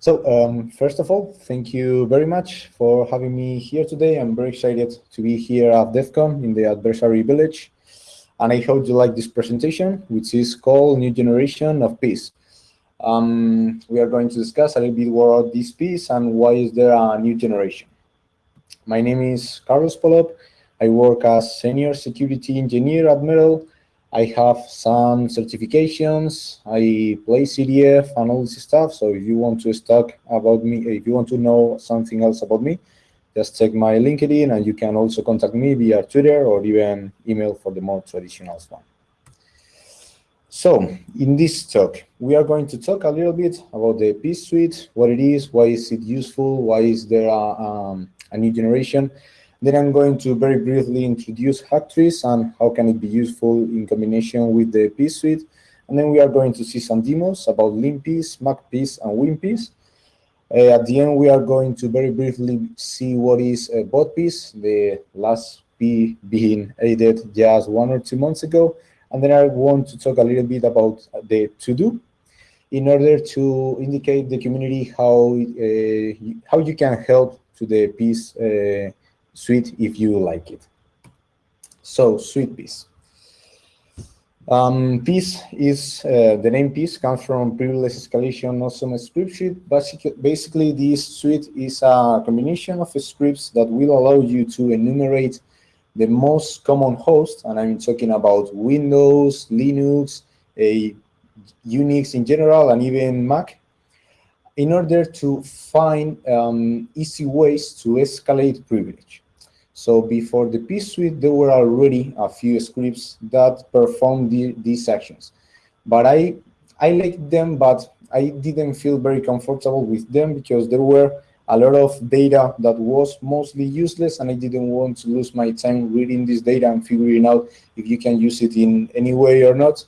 So um, first of all, thank you very much for having me here today. I'm very excited to be here at DEF CON in the Adversary Village. And I hope you like this presentation, which is called New Generation of Peace. Um, we are going to discuss a little bit about this piece and why is there a new generation. My name is Carlos Polop. I work as Senior Security Engineer at Metal I have some certifications, I play CDF and all this stuff. So if you want to talk about me, if you want to know something else about me, just check my LinkedIn and you can also contact me via Twitter or even email for the more traditional one. So in this talk, we are going to talk a little bit about the P Suite, what it is, why is it useful, why is there a, um, a new generation, then I'm going to very briefly introduce Hacktrees and how can it be useful in combination with the Peace Suite. And then we are going to see some demos about LinPeace, MacPeace, and WinPeace. Uh, at the end, we are going to very briefly see what is uh, BotPeace, the last P being added just one or two months ago. And then I want to talk a little bit about the to-do in order to indicate the community how, uh, how you can help to the piece uh, suite if you like it. So suite peace. Um, peace is, uh, the name peace comes from privilege escalation awesome script suite. Basically, basically, this suite is a combination of scripts that will allow you to enumerate the most common host, and I'm talking about Windows, Linux, a Unix in general, and even Mac, in order to find um, easy ways to escalate privilege. So before the P suite, there were already a few scripts that performed the, these actions. But I, I liked them, but I didn't feel very comfortable with them because there were a lot of data that was mostly useless and I didn't want to lose my time reading this data and figuring out if you can use it in any way or not.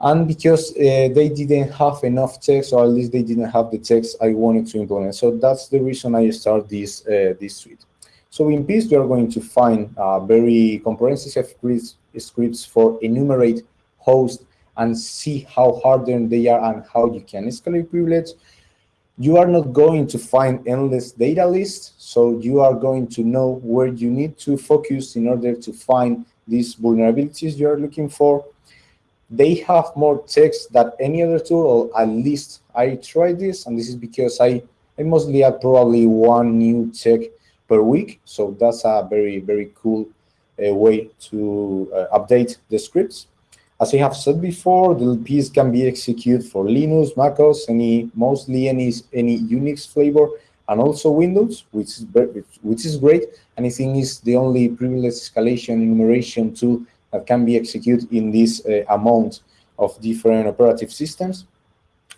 And because uh, they didn't have enough text, or at least they didn't have the text I wanted to implement. So that's the reason I started this, uh, this suite. So in Peace, we are going to find uh, very comprehensive scripts, for enumerate hosts and see how hardened they are and how you can escalate privilege. You are not going to find endless data lists, so you are going to know where you need to focus in order to find these vulnerabilities you are looking for. They have more text than any other tool, or at least I tried this, and this is because I, I mostly add probably one new check per week. So that's a very, very cool uh, way to uh, update the scripts. As I have said before, the piece can be executed for Linux, MacOS, any mostly any any Unix flavor, and also Windows, which is which is great. And I think is the only privilege escalation enumeration tool that can be executed in this uh, amount of different operative systems.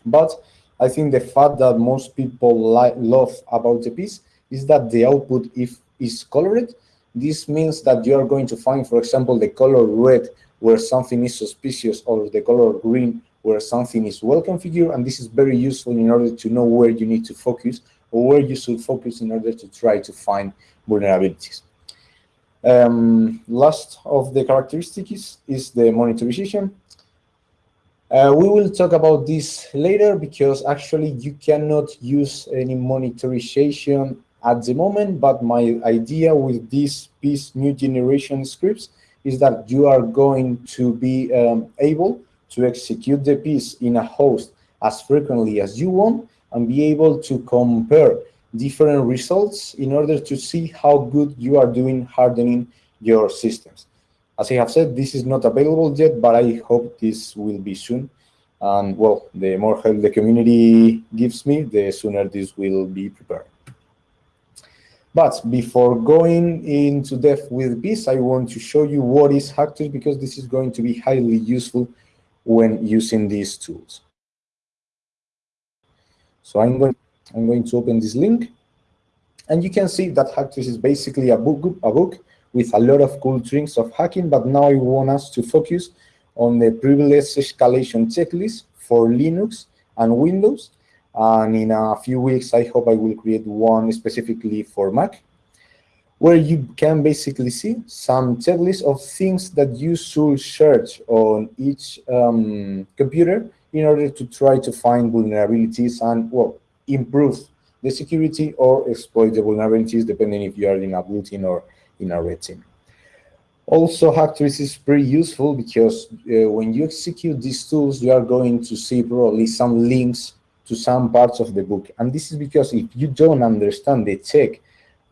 But I think the fact that most people love about the piece is that the output if is colored. This means that you are going to find, for example, the color red where something is suspicious or the color green where something is well configured. And this is very useful in order to know where you need to focus or where you should focus in order to try to find vulnerabilities. Um, last of the characteristics is the monitorization. Uh, we will talk about this later because actually you cannot use any monitorization at the moment, but my idea with this piece new generation scripts is that you are going to be um, able to execute the piece in a host as frequently as you want and be able to compare different results in order to see how good you are doing hardening your systems. As I have said, this is not available yet, but I hope this will be soon. And well, the more help the community gives me, the sooner this will be prepared. But before going into depth with this, I want to show you what is Hacktrees because this is going to be highly useful when using these tools. So I'm going, I'm going to open this link. And you can see that Hacktrees is basically a book, a book with a lot of cool tricks of hacking, but now I want us to focus on the privilege escalation checklist for Linux and Windows and in a few weeks, I hope I will create one specifically for Mac, where you can basically see some checklist of things that you should search on each um, computer in order to try to find vulnerabilities and, well, improve the security or exploit the vulnerabilities depending if you are in a blue team or in a red team. Also, Hacktrace is pretty useful because uh, when you execute these tools, you are going to see probably some links to some parts of the book. And this is because if you don't understand the check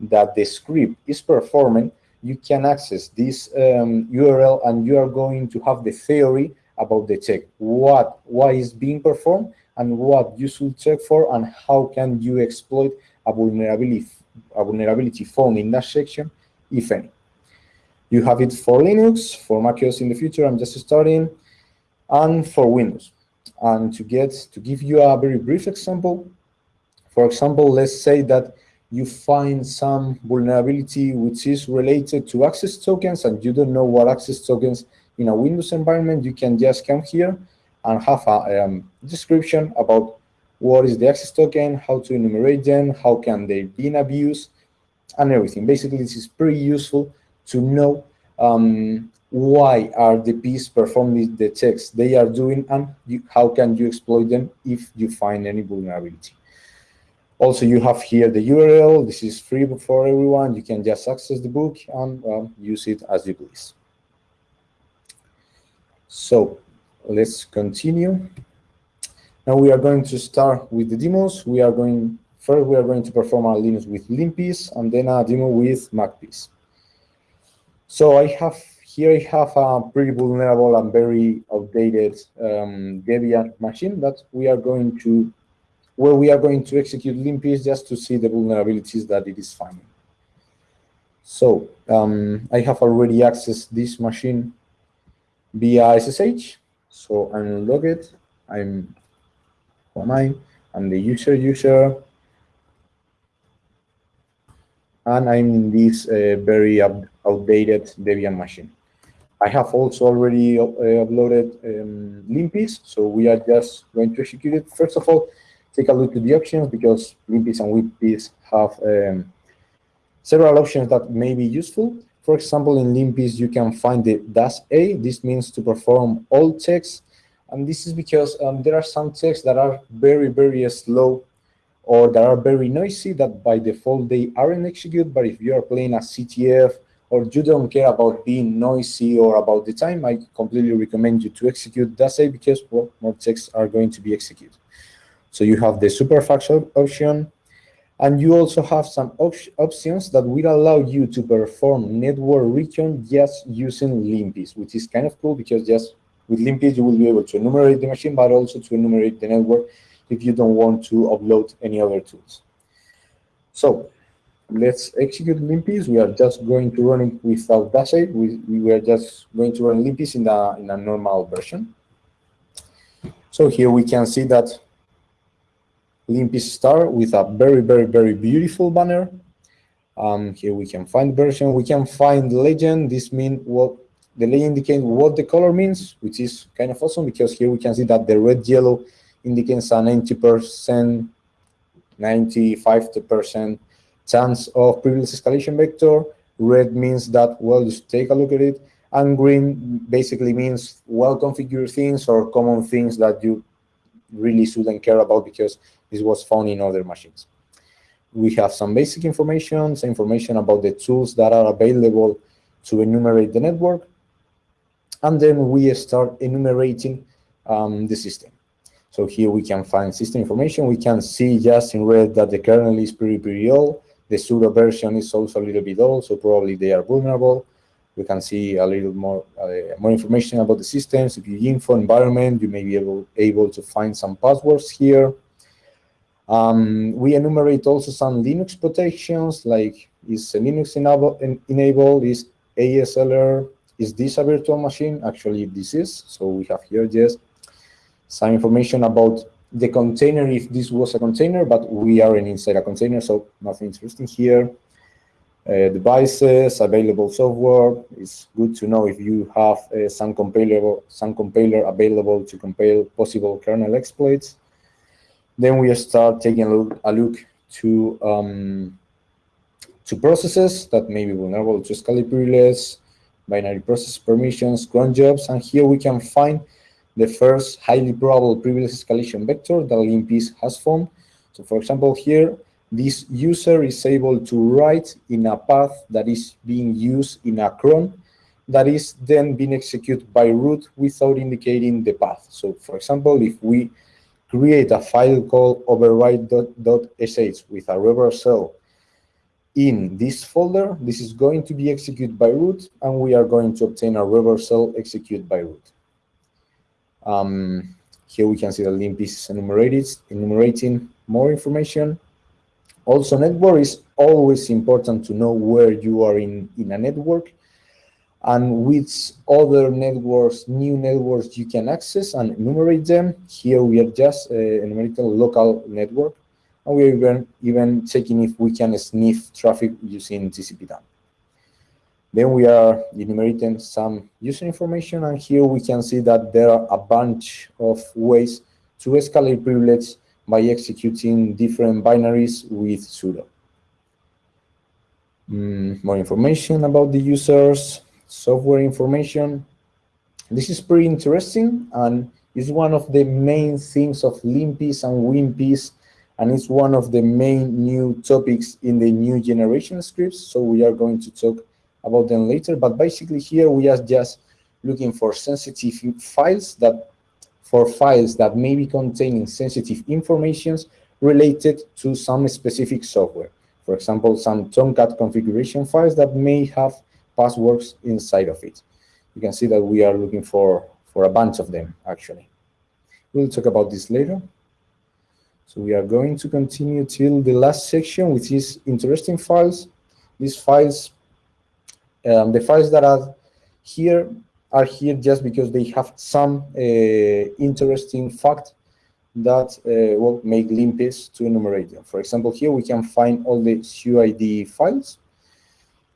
that the script is performing, you can access this um, URL and you are going to have the theory about the check, what, why is being performed and what you should check for and how can you exploit a vulnerability, a vulnerability found in that section, if any. You have it for Linux, for macOS in the future, I'm just starting, and for Windows. And to get to give you a very brief example, for example, let's say that you find some vulnerability which is related to access tokens and you don't know what access tokens in a Windows environment, you can just come here and have a um, description about what is the access token, how to enumerate them, how can they be abused, and everything. Basically, this is pretty useful to know um, why are the piece performing the checks they are doing and you, how can you exploit them if you find any vulnerability. Also, you have here the URL. This is free for everyone. You can just access the book and um, use it as you please. So let's continue. Now we are going to start with the demos. We are going first we are going to perform our Linux with Limpies and then a demo with MacPeace. So I have here I have a pretty vulnerable and very outdated um, Debian machine that we are going to where we are going to execute Limpies just to see the vulnerabilities that it is finding. So um, I have already accessed this machine via SSH. So I'm logged. I'm who am I? I'm the user user and I'm in this uh, very outdated Debian machine. I have also already uh, uploaded um, so we are just going to execute it. First of all, take a look at the options because Limpies and Whippies have um, several options that may be useful. For example, in Limpies, you can find the dash A. This means to perform all checks. And this is because um, there are some checks that are very, very slow or that are very noisy that by default they aren't executed. But if you are playing a CTF or you don't care about being noisy or about the time, I completely recommend you to execute that because well, more checks are going to be executed. So you have the super fast option, and you also have some op options that will allow you to perform network recon just using Limpies, which is kind of cool because just with Limpies you will be able to enumerate the machine, but also to enumerate the network if you don't want to upload any other tools. So let's execute Limpies. We are just going to run it without Dash We, we are just going to run Limpies in a, in a normal version. So here we can see that Limpies Star with a very, very, very beautiful banner. Um, here we can find version. We can find legend. This means what the legend indicates what the color means, which is kind of awesome because here we can see that the red yellow indicates a 90%, 95% chance of privilege escalation vector. Red means that, well, just take a look at it. And green basically means well-configured things or common things that you really shouldn't care about because this was found in other machines. We have some basic information, some information about the tools that are available to enumerate the network. And then we start enumerating um, the system. So here we can find system information. We can see just in red that the kernel is pretty, pretty old. The pseudo version is also a little bit old, so probably they are vulnerable. We can see a little more uh, more information about the systems. If you info environment, you may be able, able to find some passwords here. Um, we enumerate also some Linux protections, like is Linux enable, enabled, is ASLR, is this a virtual machine? Actually, this is. So we have here just some information about the container if this was a container, but we aren't inside a container, so nothing interesting here. Uh, devices, available software. It's good to know if you have uh, some compiler, some compiler available to compile possible kernel exploits. Then we start taking a look, a look to um, to processes that may be vulnerable to privilege, binary process permissions, cron jobs, and here we can find the first highly probable privilege escalation vector that Limpies has found. So for example, here, this user is able to write in a path that is being used in a cron that is then being executed by root without indicating the path. So for example, if we create a file called override.sh with a reversal in this folder, this is going to be executed by root, and we are going to obtain a reversal execute by root. Um, here we can see the limp is enumerated, enumerating more information. Also, network is always important to know where you are in, in a network and which other networks, new networks you can access and enumerate them. Here we are just uh, enumerating local network, and we're even, even checking if we can sniff traffic using TCP dump. Then we are enumerating some user information, and here we can see that there are a bunch of ways to escalate privilege by executing different binaries with sudo. Mm, more information about the users, software information. This is pretty interesting and is one of the main things of Limpis and Wimpis, and it's one of the main new topics in the new generation scripts. So we are going to talk about them later. But basically here we are just looking for sensitive files that for files that may be containing sensitive informations related to some specific software. For example, some Tomcat configuration files that may have passwords inside of it. You can see that we are looking for, for a bunch of them, actually. We'll talk about this later. So we are going to continue till the last section, which is interesting files. These files, um, the files that are here are here just because they have some uh, interesting fact that uh, will make Limpis to enumerate them. For example, here we can find all the SUID files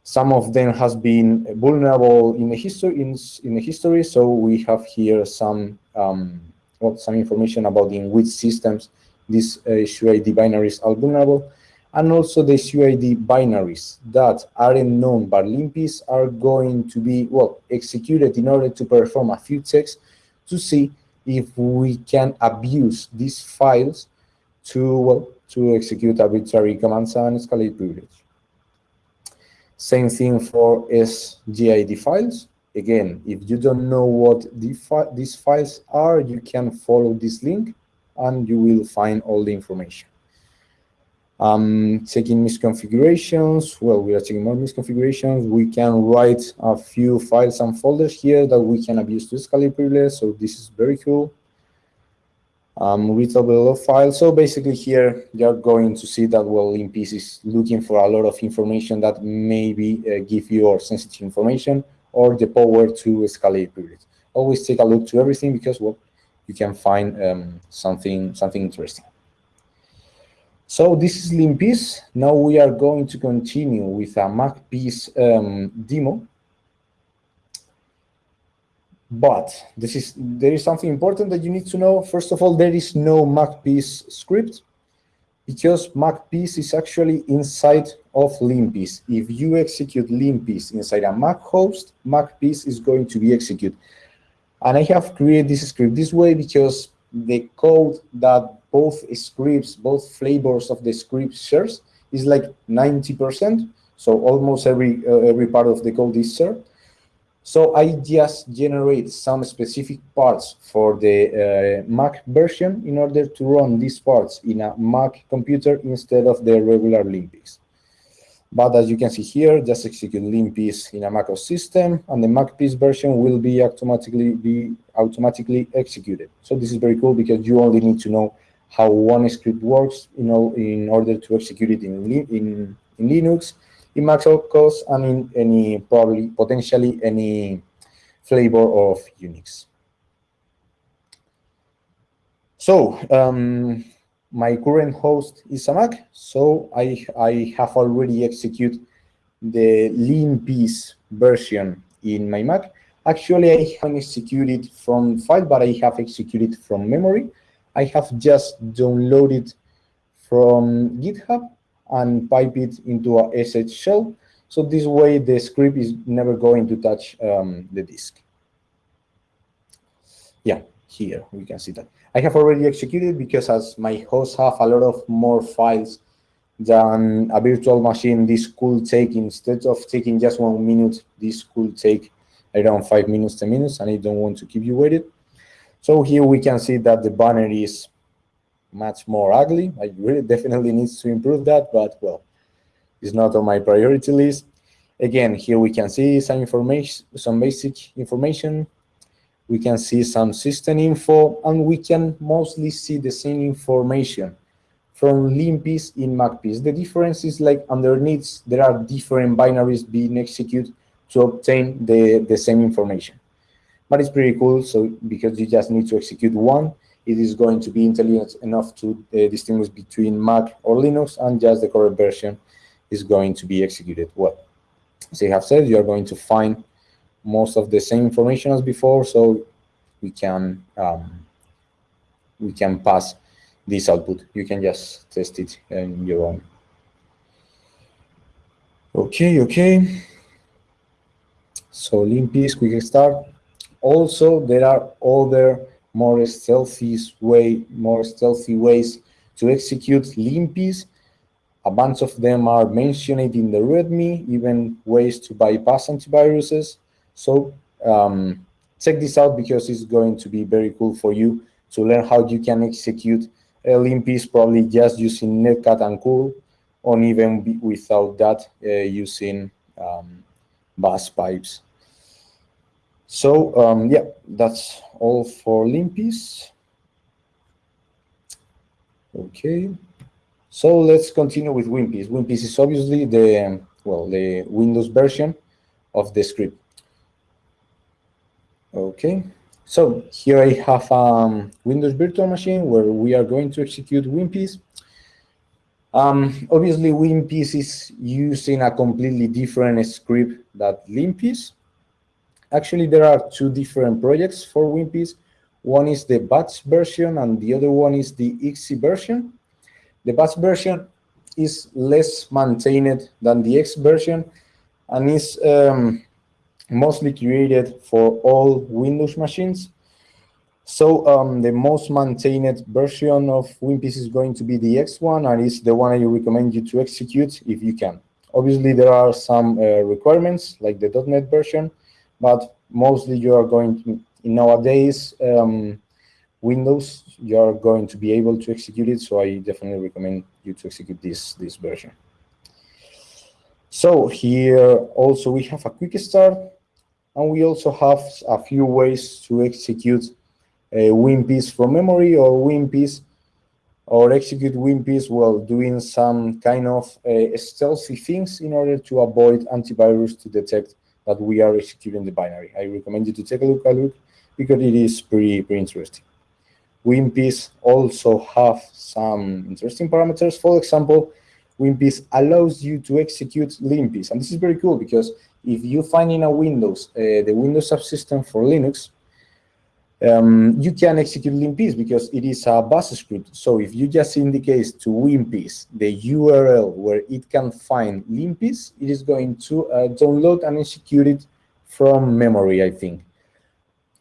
some of them has been vulnerable in the history. In, in the history, so we have here some um, well, some information about in which systems these uh, SUID binaries are vulnerable, and also the SUID binaries that aren't known by Limpis are going to be well executed in order to perform a few checks to see if we can abuse these files to well to execute arbitrary commands and escalate privilege. Same thing for SGID files. Again, if you don't know what the fi these files are, you can follow this link and you will find all the information. Um, checking misconfigurations, well, we are checking more misconfigurations. We can write a few files and folders here that we can abuse to escalate privilege, so this is very cool um, readable file. So basically here you're going to see that well Limpis is looking for a lot of information that maybe uh, give you or sensitive information or the power to escalate privilege. Always take a look to everything because well you can find um, something something interesting. So this is Limpis. Now we are going to continue with a MACPIS um, demo. But this is there is something important that you need to know. First of all, there is no MACPIS script because MACPIS is actually inside of Limpis. If you execute Limpis inside a Mac host, MACPIS is going to be executed. And I have created this script this way because the code that both scripts, both flavors of the script shares is like 90%. So almost every uh, every part of the code is shared. So I just generate some specific parts for the uh, Mac version in order to run these parts in a Mac computer instead of the regular Limpis. But as you can see here, just execute Limpis in a macOS system, and the MACPIS version will be automatically be automatically executed. So this is very cool because you only need to know how one script works, you know, in order to execute it in in, in Linux in Mac OS and in any probably potentially any flavor of Unix. So um, my current host is a Mac, so I, I have already executed the Limpis version in my Mac. Actually, I haven't executed from file, but I have executed from memory. I have just downloaded from GitHub and pipe it into a SH shell. So this way the script is never going to touch um, the disk. Yeah, here we can see that. I have already executed because as my hosts have a lot of more files than a virtual machine, this could take, instead of taking just one minute, this could take around five minutes, 10 minutes, and I don't want to keep you waiting. So here we can see that the banner is much more ugly. I really definitely needs to improve that, but well, it's not on my priority list. Again, here we can see some information, some basic information. We can see some system info, and we can mostly see the same information from LinPiece in MacPiece. The difference is like underneath, there are different binaries being executed to obtain the, the same information. But it's pretty cool, so because you just need to execute one, it is going to be intelligent enough to uh, distinguish between Mac or Linux, and just the correct version is going to be executed well. As I have said, you are going to find most of the same information as before, so we can um, we can pass this output. You can just test it in your own. Okay, okay. So LinPiece, quick start. Also, there are other more stealthy way, more stealthy ways to execute LinPiece. A bunch of them are mentioned in the README, even ways to bypass antiviruses. So um, check this out because it's going to be very cool for you to learn how you can execute a LinPiece probably just using Netcat and Cool, or even without that uh, using um, bus pipes. So um, yeah, that's all for LinPiece. Okay, so let's continue with WinPiece. WinPiece is obviously the well the Windows version of the script. Okay, so here I have a um, Windows virtual machine where we are going to execute WinPiece. Um, obviously, WinPiece is using a completely different script that LinPiece. Actually, there are two different projects for WinPiece. One is the batch version and the other one is the XE version. The batch version is less maintained than the X version and is um, mostly created for all Windows machines. So um, the most maintained version of WinPiece is going to be the X one, and it's the one I recommend you to execute if you can. Obviously, there are some uh, requirements like the .NET version, but mostly you are going to, in nowadays, um, Windows, you are going to be able to execute it, so I definitely recommend you to execute this, this version. So here also we have a quick start, and we also have a few ways to execute a WinPiece from memory or WinPiece or execute WinPiece while doing some kind of uh, stealthy things in order to avoid antivirus to detect that we are executing the binary. I recommend you to take a look at it because it is pretty, pretty interesting. WinPiece also have some interesting parameters. For example, WinPiece allows you to execute LinPiece. And this is very cool because if you find in a Windows, uh, the Windows subsystem for Linux, um, you can execute LinPiece because it is a bus script. So if you just indicate to WinPiece the URL where it can find LinPiece, it is going to uh, download and execute it from memory, I think.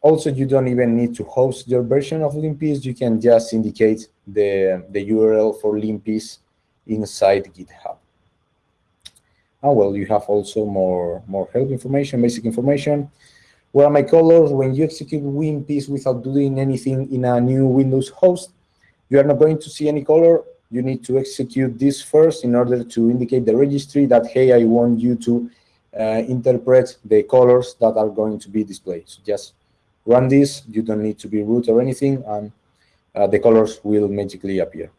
Also, you don't even need to host your version of LinPiece. You can just indicate the, the URL for LinPiece inside GitHub. Ah, well, you have also more, more help information, basic information. Where are my colors? When you execute WinPiece without doing anything in a new Windows host, you are not going to see any color. You need to execute this first in order to indicate the registry that, hey, I want you to uh, interpret the colors that are going to be displayed. So just run this. You don't need to be root or anything, and uh, the colors will magically appear.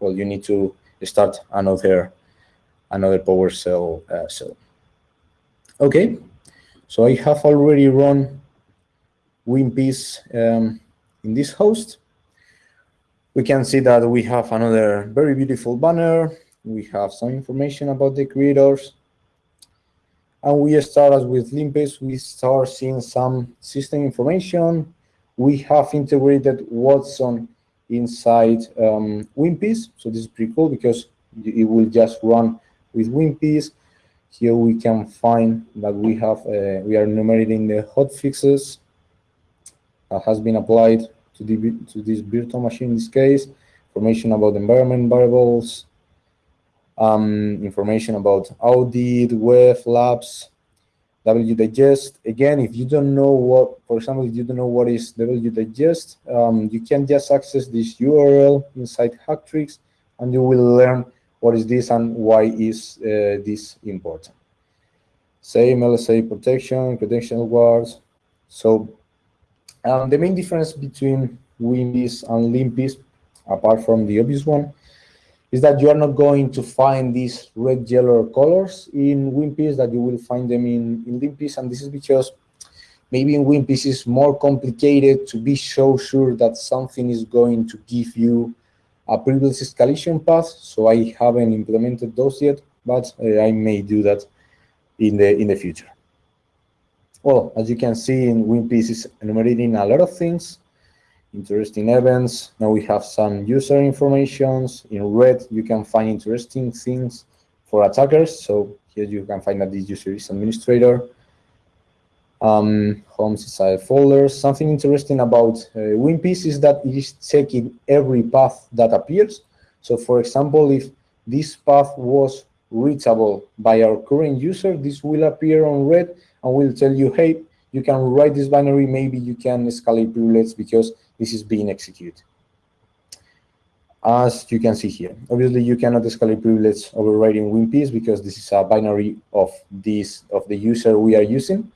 Well, you need to start another another PowerShell uh, cell. Okay, so I have already run WinPiece um, in this host. We can see that we have another very beautiful banner. We have some information about the creators. And we start as with LinPiece, we start seeing some system information. We have integrated Watson inside um. So this is pretty cool because it will just run with WinPiece. Here we can find that we have uh, we are enumerating the hot fixes that has been applied to the, to this virtual machine in this case, information about environment variables, um, information about audit, web, labs, wdigest. Again, if you don't know what, for example, if you don't know what is wdigest, um, you can just access this URL inside Hacktricks and you will learn what is this and why is uh, this important. Same LSA protection, credential guards. So um, the main difference between WinPeace and LinPeace, apart from the obvious one, is that you are not going to find these red, yellow colors in WinPeace that you will find them in, in LinPeace. And this is because maybe in WinPeace it's more complicated to be so sure that something is going to give you a privilege escalation path. So I haven't implemented those yet, but uh, I may do that in the in the future. Well, as you can see in WinPeace is enumerating a lot of things interesting events. Now we have some user informations. In red, you can find interesting things for attackers. So here you can find that this user is administrator. Um, homes inside folders. Something interesting about uh, WinPeace is that it is checking every path that appears. So for example, if this path was reachable by our current user, this will appear on red and will tell you, hey, you can write this binary, maybe you can escalate privilege because this is being executed. As you can see here, obviously you cannot escalate privilege overriding WinPeace because this is a binary of this of the user we are using.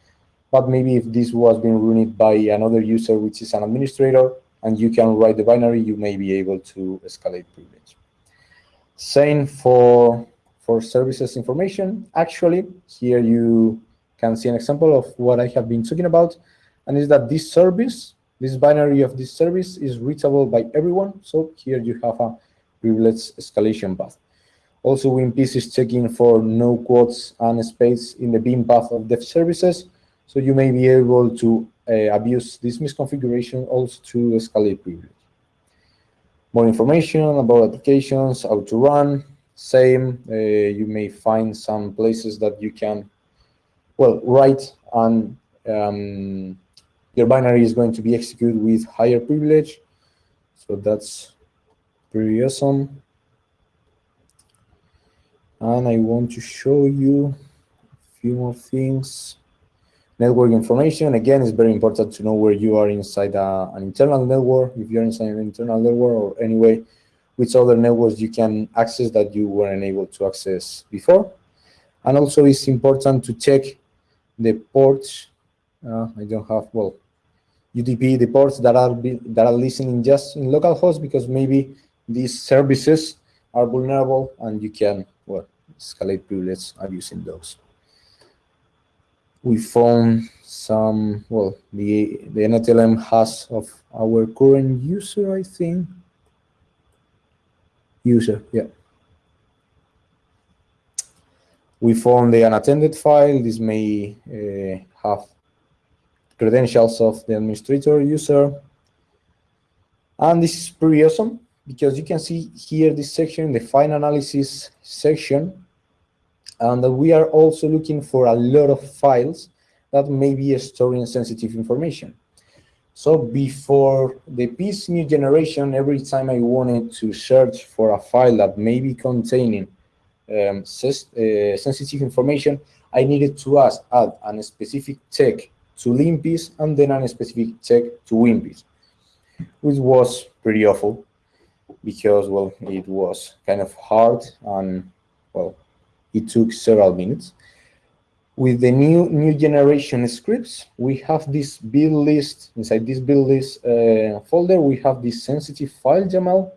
But maybe if this was being run by another user, which is an administrator, and you can write the binary, you may be able to escalate privilege. Same for for services information. Actually, here you can see an example of what I have been talking about, and is that this service, this binary of this service is reachable by everyone. So here you have a privilege escalation path. Also, WinPeace is checking for no quotes and space in the beam path of dev services. So you may be able to uh, abuse this misconfiguration also to escalate privilege. More information about applications, how to run, same. Uh, you may find some places that you can well, write and um, your binary is going to be executed with higher privilege. So that's pretty awesome. And I want to show you a few more things. Network information, again, it's very important to know where you are inside a, an internal network, if you're inside an internal network, or anyway, which other networks you can access that you weren't able to access before. And also it's important to check the ports, uh, I don't have, well, UDP, the ports that are, be, that are listening just in localhost because maybe these services are vulnerable and you can, well, escalate privilege using those. We found some, well, the, the NTLM has of our current user, I think. User, yeah. We found the unattended file. This may uh, have credentials of the administrator user. And this is pretty awesome because you can see here this section, the fine analysis section, and we are also looking for a lot of files that may be storing sensitive information. So before the piece new generation, every time I wanted to search for a file that may be containing um, uh, sensitive information, I needed to ask, add a specific check to LinPeace and then a specific check to WinPeace, which was pretty awful because, well, it was kind of hard and, well, it took several minutes. With the new new generation scripts, we have this build list. Inside this build list uh, folder, we have this sensitive file YAML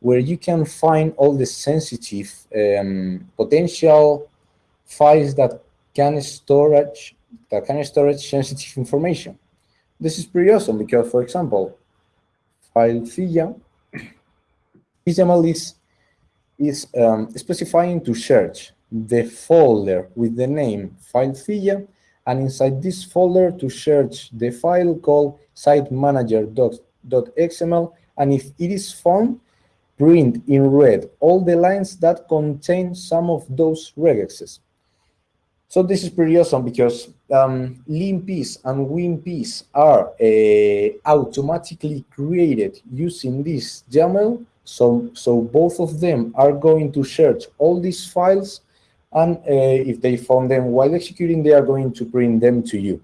where you can find all the sensitive um, potential files that can storage that can storage sensitive information. This is pretty awesome because, for example, file FIA, XML is, is um, specifying to search the folder with the name file FIA, and inside this folder to search the file called site manager.xml, and if it is found, print in red all the lines that contain some of those regexes. So this is pretty awesome because um, linpiece and winpiece are uh, automatically created using this YAML. So, so both of them are going to search all these files and uh, if they found them while executing, they are going to print them to you.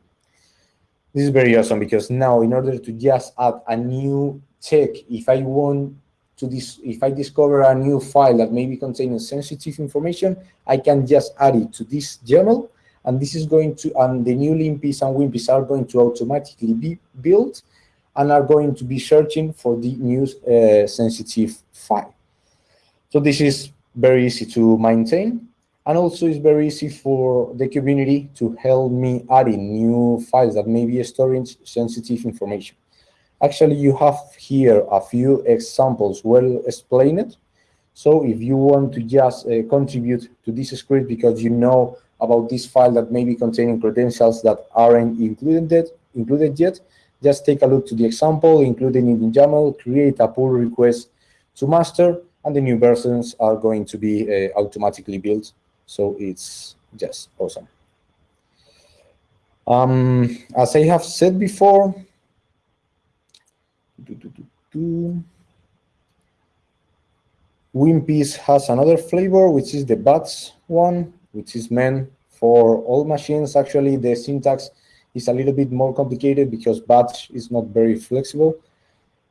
This is very awesome because now in order to just add a new check, if I want to this, if I discover a new file that maybe contains sensitive information, I can just add it to this YAML, and this is going to, and the new linpiece and winpiece are going to automatically be built and are going to be searching for the new uh, sensitive file. So this is very easy to maintain. And also it's very easy for the community to help me adding new files that may be storing sensitive information. Actually, you have here a few examples well explained. So if you want to just uh, contribute to this script because you know about this file that may be containing credentials that aren't included, included yet, just take a look to the example, including in the YAML, create a pull request to master, and the new versions are going to be uh, automatically built. So it's just awesome. Um, as I have said before, WinPiece has another flavor, which is the BATS one, which is meant for all machines. Actually, the syntax is a little bit more complicated because BATS is not very flexible.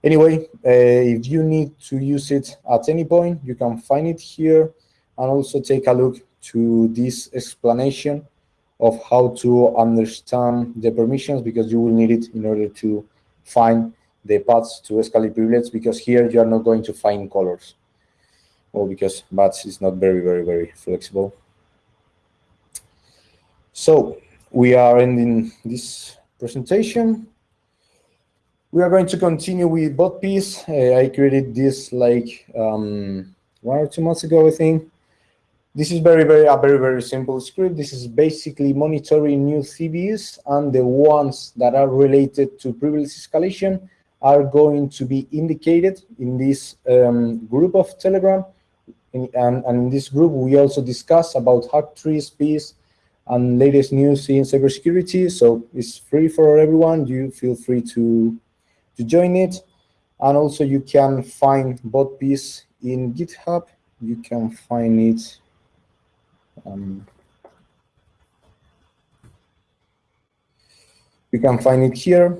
Anyway, uh, if you need to use it at any point, you can find it here and also take a look to this explanation of how to understand the permissions because you will need it in order to find the paths to escalate privilege because here you are not going to find colors. Well, because BATS is not very, very, very flexible. So we are ending this presentation. We are going to continue with bot piece. Uh, I created this like um, one or two months ago, I think. This is very, very, a very, very simple script. This is basically monitoring new CVEs and the ones that are related to privilege escalation are going to be indicated in this um, group of Telegram. In, and, and, in this group, we also discuss about hack trees, peace, and latest news in cybersecurity. So it's free for everyone. You feel free to, to join it. And also you can find bot piece in GitHub. You can find it. Um, you can find it here.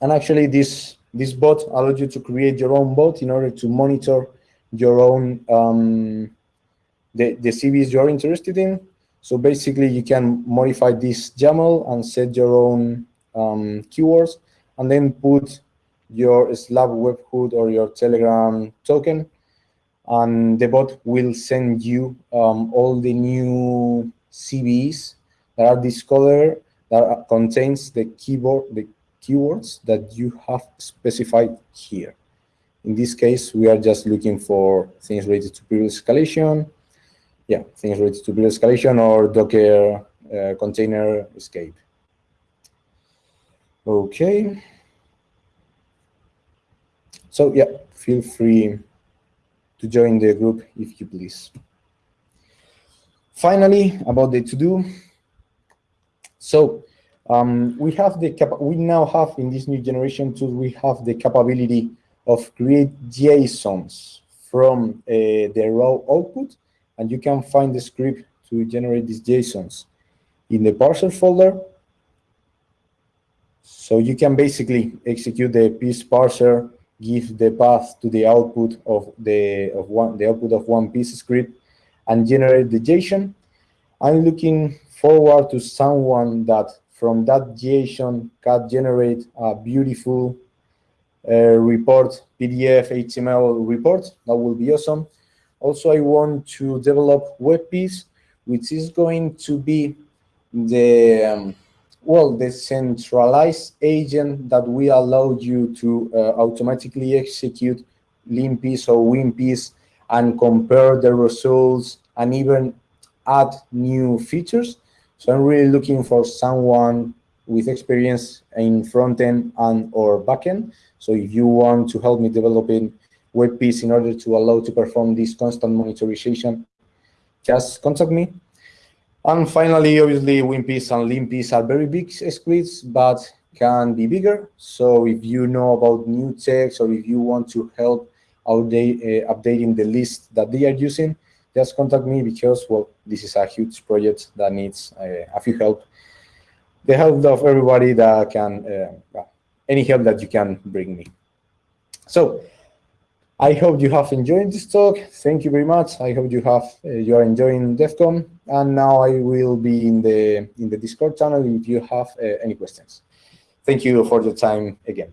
And actually, this this bot allows you to create your own bot in order to monitor your own um, the the CVEs you're interested in. So basically, you can modify this YAML and set your own um, keywords, and then put your Slack webhook or your Telegram token, and the bot will send you um, all the new CVEs that are discovered that contains the keyboard the keywords that you have specified here. In this case, we are just looking for things related to privilege escalation, yeah, things related to privilege escalation or Docker uh, container escape. Okay. So yeah, feel free to join the group if you please. Finally, about the to-do. So um, we have the we now have in this new generation tools we have the capability of create JSONs from uh, the raw output, and you can find the script to generate these JSONs in the parser folder. So you can basically execute the piece parser, give the path to the output of the of one the output of one piece script, and generate the JSON. I'm looking forward to someone that from that JSON can generate a beautiful uh, report, PDF, HTML report. That will be awesome. Also, I want to develop WebPiece, which is going to be the um, well, the centralized agent that will allow you to uh, automatically execute linpiece or winpiece and compare the results and even add new features. So I'm really looking for someone with experience in front-end and or back-end. So if you want to help me developing WebPiece in order to allow to perform this constant monitorization, just contact me. And finally, obviously, WinPiece and LinPiece are very big scripts, but can be bigger. So if you know about new text or if you want to help update, uh, updating the list that they are using, just contact me because, well, this is a huge project that needs uh, a few help. The help of everybody that can, uh, any help that you can bring me. So I hope you have enjoyed this talk. Thank you very much. I hope you have uh, you are enjoying DEF CON. And now I will be in the in the Discord channel if you have uh, any questions. Thank you for your time again.